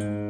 자,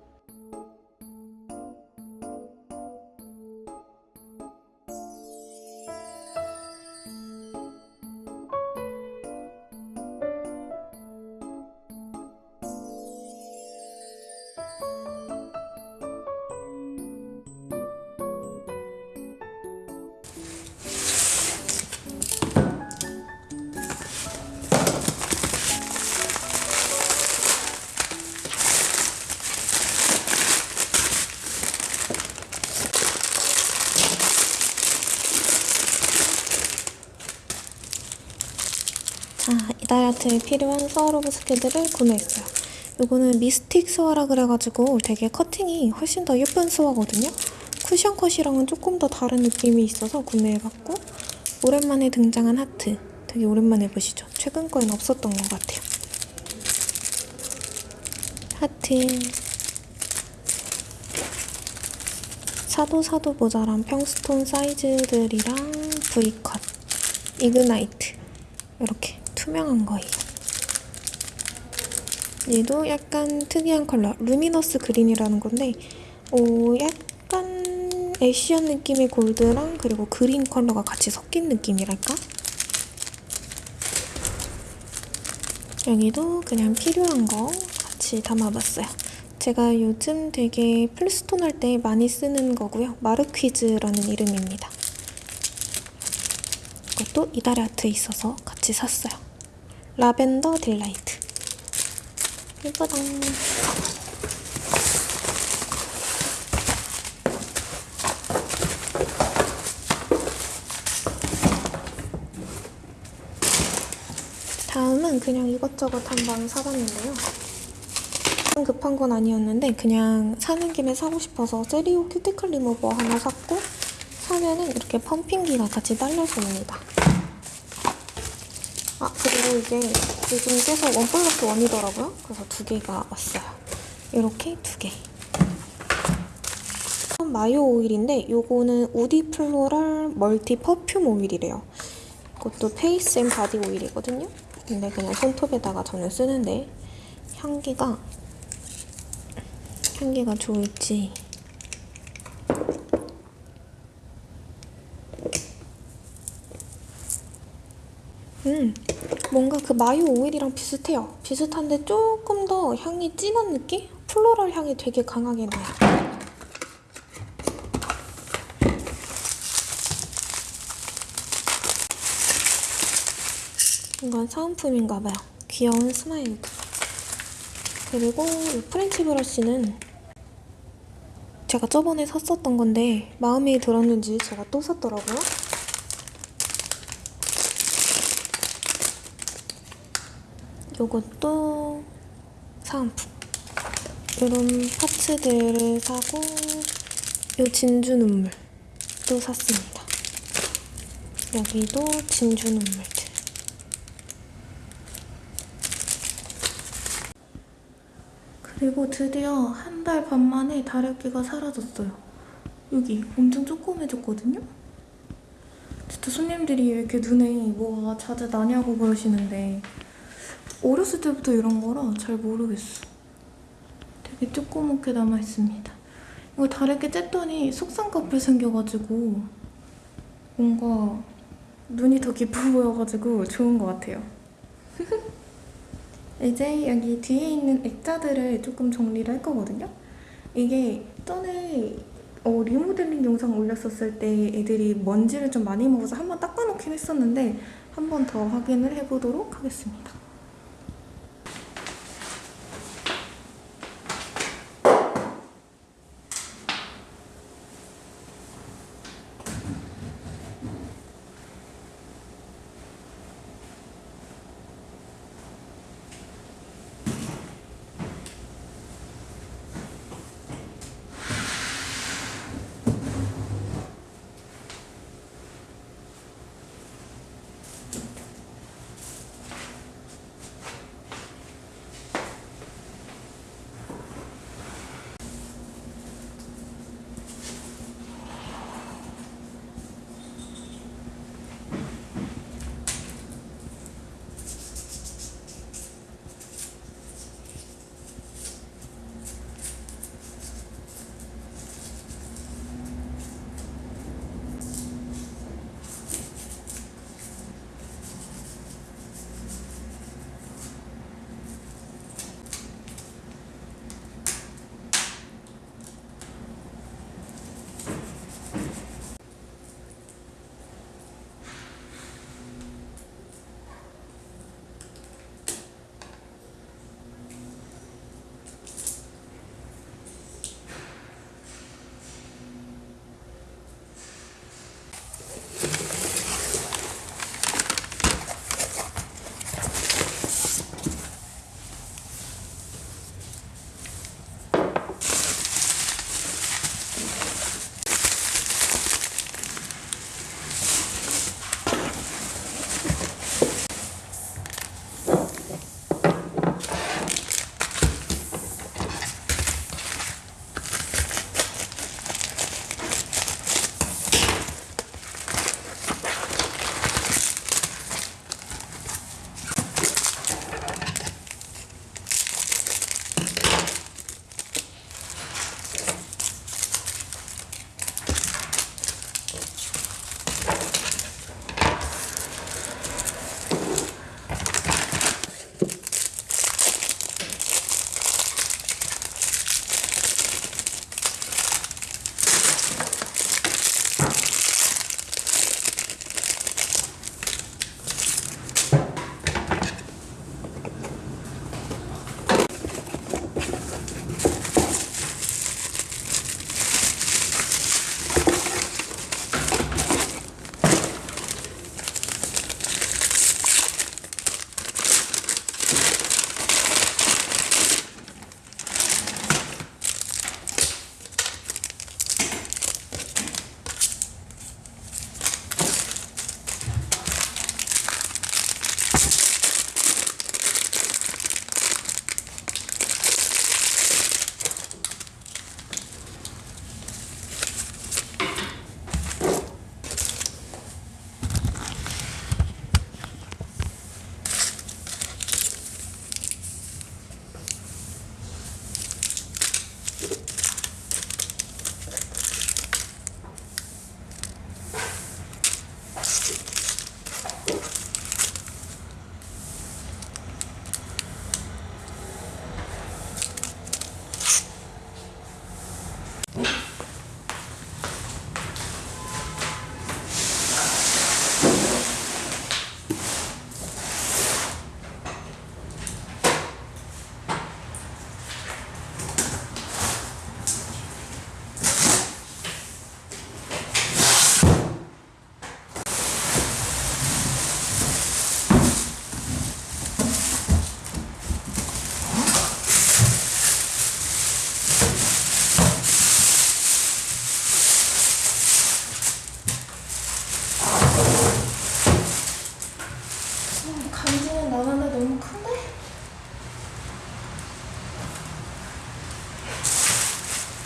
이달의 아트에 필요한 스와로브스키들을 구매했어요. 요거는 mystic square라 그래가지고 되게 커팅이 훨씬 더 예쁜 square거든요. cushion cut이랑은 조금 더 다른 느낌이 있어서 구매해봤고 오랜만에 등장한 하트 되게 오랜만에 보시죠. 최근 거엔 없었던 것 같아요. 하트 사도 사도 모자란 평stone 사이즈들이랑 V컷 ignite 이렇게 투명한 거예요. 얘도 약간 특이한 컬러 luminous green이라는 건데 오, 약간 ash한 느낌의 골드랑 그리고 그린 컬러가 같이 섞인 느낌이랄까? 여기도 그냥 필요한 거 같이 담아봤어요. 제가 요즘 되게 full stone 할 때 많이 쓰는 거고요. marquise라는 이름입니다. 이것도 이달의 아트에 있어서 같이 샀어요. lavender delight. 예쁘다. 다음은 그냥 이것저것 한번 사봤는데요. 급한 건 아니었는데 그냥 사는 김에 사고 싶어서 세리오 큐티클 리무버 하나 샀고 사면은 이렇게 펌핑기가 같이 딸려서 옵니다. 아 그리고 이게 요즘 깨서 one plus one이더라고요. 그래서 두 개가 왔어요. 이렇게 두 개. 마요 오일인데 요거는 woody floral multi perfume oil이래요. 이것도 face and body oil이거든요. 근데 그냥 손톱에다가 저는 쓰는데 향기가 향기가 좋을지 음 뭔가 그 마요 오일이랑 비슷해요. 비슷한데 조금 더 향이 진한 느낌? 플로럴 향이 되게 강하게 나요. 이건 사은품인가봐요. 귀여운 스마일들. 그리고 이 French brush는 제가 저번에 샀었던 건데 마음에 들었는지 제가 또 샀더라고요. 요것도 사은품. 이런 parts들을 사고 요 진주 눈물도 샀습니다. 여기도 진주 눈물들. 그리고 드디어 한 달 반 만에 다래끼가 사라졌어요. 여기 엄청 조그매졌거든요? 진짜 손님들이 왜 이렇게 눈에 뭐가 자주 나냐고 그러시는데 어렸을 때부터 이런 거라 잘 모르겠어. 되게 조그맣게 남아있습니다. 이거 다래끼 쬐더니 속쌍꺼풀 생겨가지고 뭔가 눈이 더 깊어 보여가지고 좋은 것 같아요. 이제 여기 뒤에 있는 액자들을 조금 정리를 할 거거든요. 이게 전에 어, 리모델링 영상 올렸었을 때 애들이 먼지를 좀 많이 먹어서 한번 닦아놓긴 했었는데 한 번 더 확인을 해보도록 하겠습니다.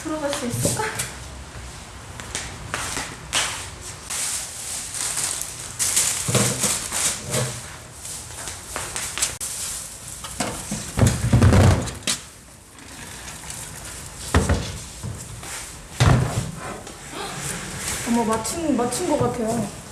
들어갈 수 있을까? 어머 맞춘 맞춘 것 같아요.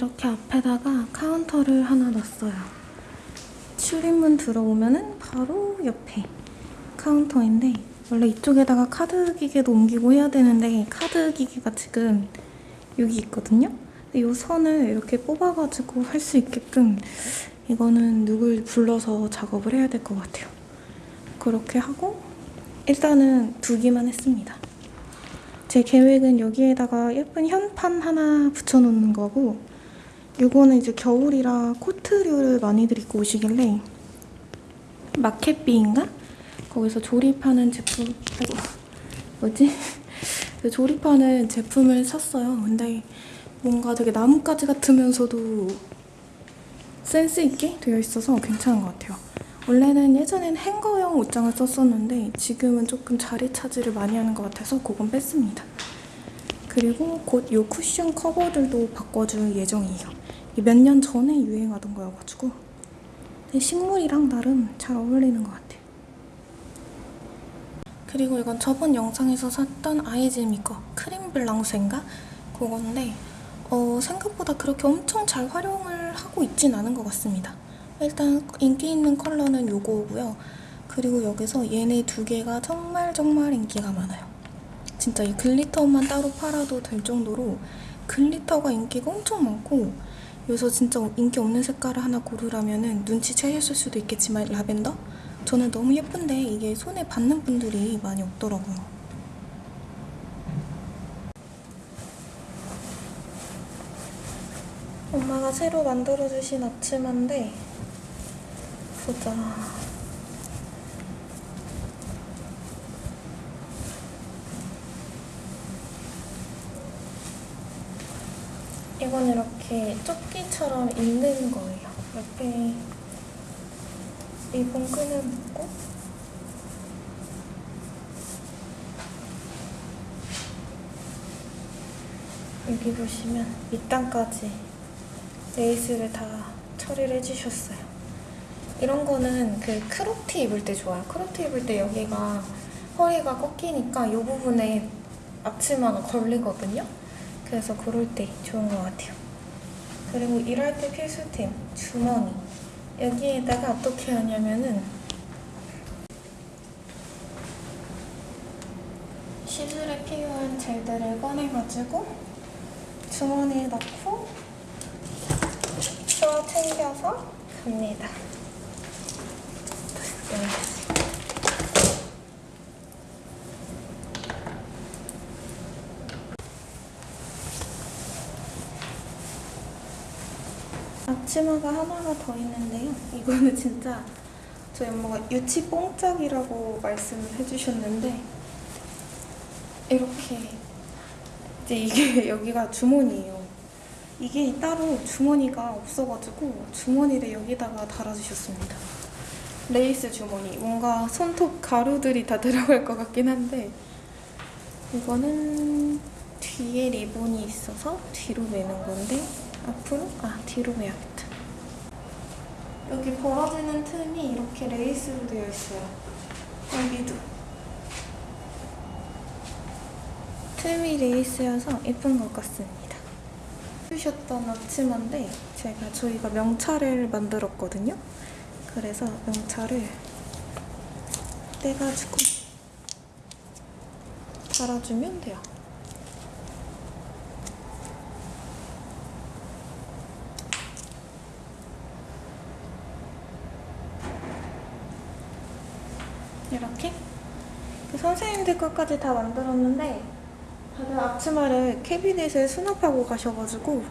이렇게 앞에다가 카운터를 하나 놨어요. 출입문 들어오면 은 바로 옆에 카운터인데 원래 이쪽에다가 카드 기계도 옮기고 해야 되는데 카드 기계가 지금 여기 있거든요. 이 선을 이렇게 뽑아가지고 할 수 있게끔 이거는 누굴 불러서 작업을 해야 될 것 같아요. 그렇게 하고 일단은 두기만 했습니다. 제 계획은 여기에다가 예쁜 현판 하나 붙여놓는 거고 이거는 이제 겨울이라 코트류를 많이들 입고 오시길래 마켓비인가? 거기서 조립하는 제품 아이고 뭐지? 그 조립하는 제품을 샀어요. 근데 뭔가 되게 나뭇가지 같으면서도 센스 있게 되어 있어서 괜찮은 것 같아요. 원래는 예전엔 행거용 옷장을 썼었는데 지금은 조금 자리 차지를 많이 하는 것 같아서 그건 뺐습니다. 그리고 곧 이 쿠션 커버들도 바꿔줄 예정이에요. 몇 년 전에 유행하던 거여가지고 식물이랑 나름 잘 어울리는 것 같아요. 그리고 이건 저번 영상에서 샀던 아이즈미 거 크림 블랑스인가? 그건데 어, 생각보다 그렇게 엄청 잘 활용을 하고 있진 않은 것 같습니다. 일단 인기 있는 컬러는 요거고요. 그리고 여기서 얘네 두 개가 정말 정말 인기가 많아요. 진짜 이 글리터만 따로 팔아도 될 정도로 글리터가 인기가 엄청 많고 여기서 진짜 인기 없는 색깔을 하나 고르라면 눈치채셨을 수도 있겠지만 라벤더? 저는 너무 예쁜데 이게 손에 받는 분들이 많이 없더라고요. 엄마가 새로 만들어주신 앞치마인데 보자. 이건 이렇게 조끼처럼 입는 거예요. 옆에 리본 끈을 묶고 여기 보시면 밑단까지 레이스를 다 처리를 해주셨어요. 이런 거는 그 crop티 입을 때 좋아요. crop티 입을 때 여기가 허리가 꺾이니까 이 부분에 앞치마가 걸리거든요. 그래서 그럴 때 좋은 것 같아요. 그리고 일할 때 필수템 주머니. 여기에다가 어떻게 하냐면은 시술에 필요한 젤들을 꺼내가지고 주머니에 넣고 쭉 챙겨서 갑니다. 앞치마가 하나가 더 있는데요. 이거는 진짜 저희 엄마가 유치 뽕짝이라고 말씀을 해주셨는데 이렇게 이제 이게 여기가 주머니예요. 이게 따로 주머니가 없어가지고 주머니를 여기다가 달아주셨습니다. 레이스 주머니. 뭔가 손톱 가루들이 다 들어갈 것 같긴 한데 이거는 뒤에 리본이 있어서 뒤로 매는 건데 앞으로? 아 뒤로 매야겠다. 여기 벌어지는 틈이 이렇게 레이스로 되어 있어요. 여기도. 틈이 레이스여서 예쁜 것 같습니다. 해주셨던 앞치마인데 제가 저희가 명찰을 만들었거든요. 그래서 명찰을 떼가지고 달아주면 돼요. 이렇게 그 것까지 다 만들었는데 다들 앞치마를 캐비넷에 수납하고 가셔가지고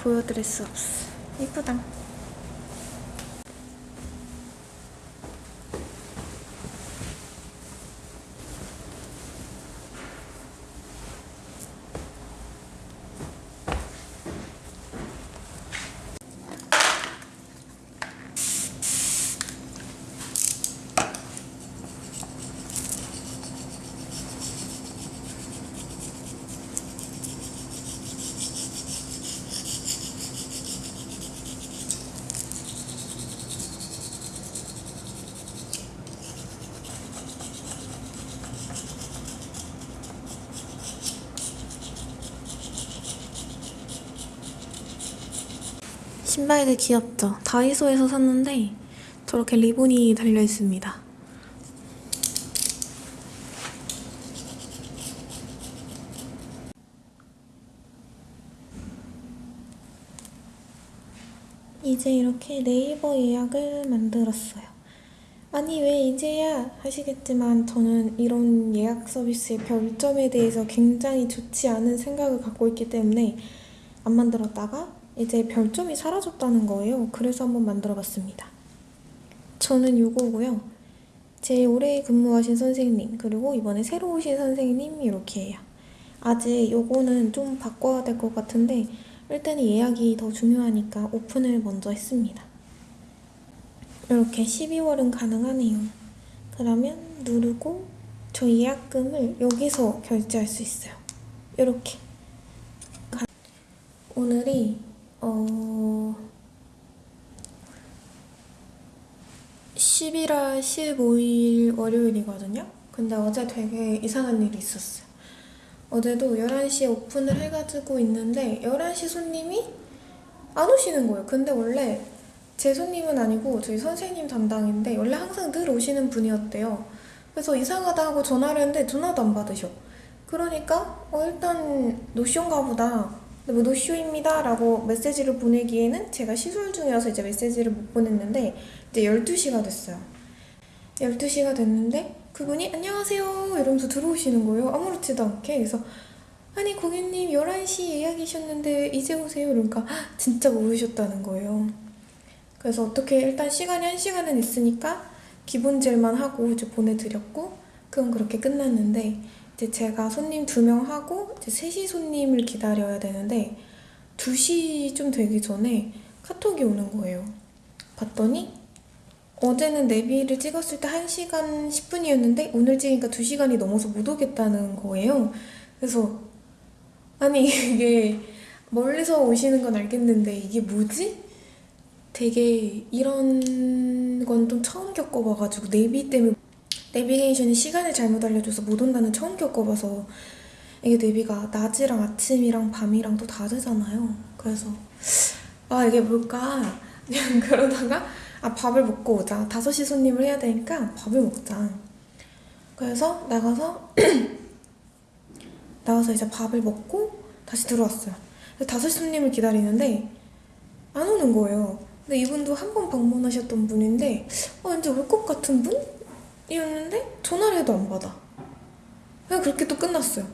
보여드릴 수 없어. 이쁘다. 신발들 귀엽죠? 다이소에서 샀는데 저렇게 리본이 달려 있습니다. 이제 이렇게 네이버 예약을 만들었어요. 아니 왜 이제야 하시겠지만 저는 이런 예약 서비스의 별점에 대해서 굉장히 좋지 않은 생각을 갖고 있기 때문에 안 만들었다가 이제 별점이 사라졌다는 거예요. 그래서 한번 만들어 봤습니다. 저는 요거고요. 제일 오래 근무하신 선생님 그리고 이번에 새로 오신 선생님 이렇게 해요. 아직 요거는 좀 바꿔야 될 것 같은데 일단은 예약이 더 중요하니까 오픈을 먼저 했습니다. 이렇게 12월은 가능하네요. 그러면 누르고 저 예약금을 여기서 결제할 수 있어요. 이렇게. 오늘이 어 11월 15일 월요일이거든요. 근데 어제 되게 이상한 일이 있었어요. 어제도 11시에 오픈을 해가지고 있는데 11시 손님이 안 오시는 거예요. 근데 원래 제 손님은 아니고 저희 선생님 담당인데 원래 항상 늘 오시는 분이었대요. 그래서 이상하다 하고 전화를 했는데 전화도 안 받으셔. 그러니까 어 일단 노쇼인가 보다. 뭐 노쇼입니다 라고 메시지를 보내기에는 제가 시술 중이어서 이제 메시지를 못 보냈는데 이제 12시가 됐어요. 12시가 됐는데 그분이 안녕하세요 이러면서 들어오시는 거예요. 아무렇지도 않게. 그래서 아니 고객님 11시 예약이셨는데 이제 오세요. 그러니까 진짜 모르셨다는 거예요. 그래서 어떻게 일단 시간이 한 시간은 있으니까 기본 젤만 하고 이제 보내드렸고 그건 그렇게 끝났는데 이제 제가 손님 두 명 하고 이제 셋이 손님을 기다려야 되는데 2시 좀 되기 전에 카톡이 오는 거예요. 봤더니 어제는 내비를 찍었을 때 1시간 10분이었는데 오늘 찍으니까 2시간이 넘어서 못 오겠다는 거예요. 그래서 아니 이게 멀리서 오시는 건 알겠는데 이게 뭐지? 되게 이런 건 좀 처음 겪어봐가지고 내비 때문에 내비게이션이 시간을 잘못 알려줘서 못 온다는 처음 겪어봐서 이게 내비가 낮이랑 아침이랑 밤이랑 또 다르잖아요. 그래서 아 이게 뭘까? 그냥 그러다가 아 밥을 먹고 오자. 5시 손님을 해야 되니까 밥을 먹자. 그래서 나가서 나가서 이제 밥을 먹고 다시 들어왔어요. 그래서 5시 손님을 기다리는데 안 오는 거예요. 근데 이분도 한 번 방문하셨던 분인데 어, 왠지 올 것 같은 분 이었는데 전화를 해도 안 받아. 그냥 그렇게 또 끝났어요.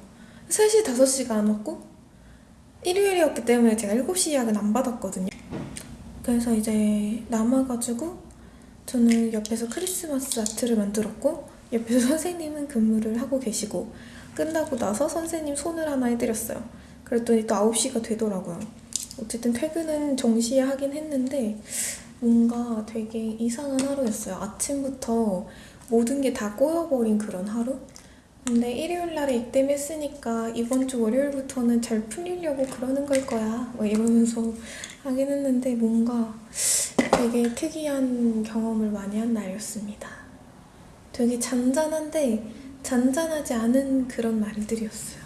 3시, 5시가 안 왔고 일요일이었기 때문에 제가 7시 예약은 안 받았거든요. 그래서 이제 남아가지고 저는 옆에서 크리스마스 아트를 만들었고 옆에서 선생님은 근무를 하고 계시고 끝나고 나서 선생님 손을 하나 해드렸어요. 그랬더니 또 9시가 되더라고요. 어쨌든 퇴근은 정시에 하긴 했는데 뭔가 되게 이상한 하루였어요. 아침부터 모든 게 다 꼬여버린 그런 하루? 근데 일요일 날에 입대했으니까 이번 주 월요일부터는 잘 풀리려고 그러는 걸 거야. 뭐 이러면서 하긴 했는데 뭔가 되게 특이한 경험을 많이 한 날이었습니다. 되게 잔잔한데 잔잔하지 않은 그런 날들이었어요.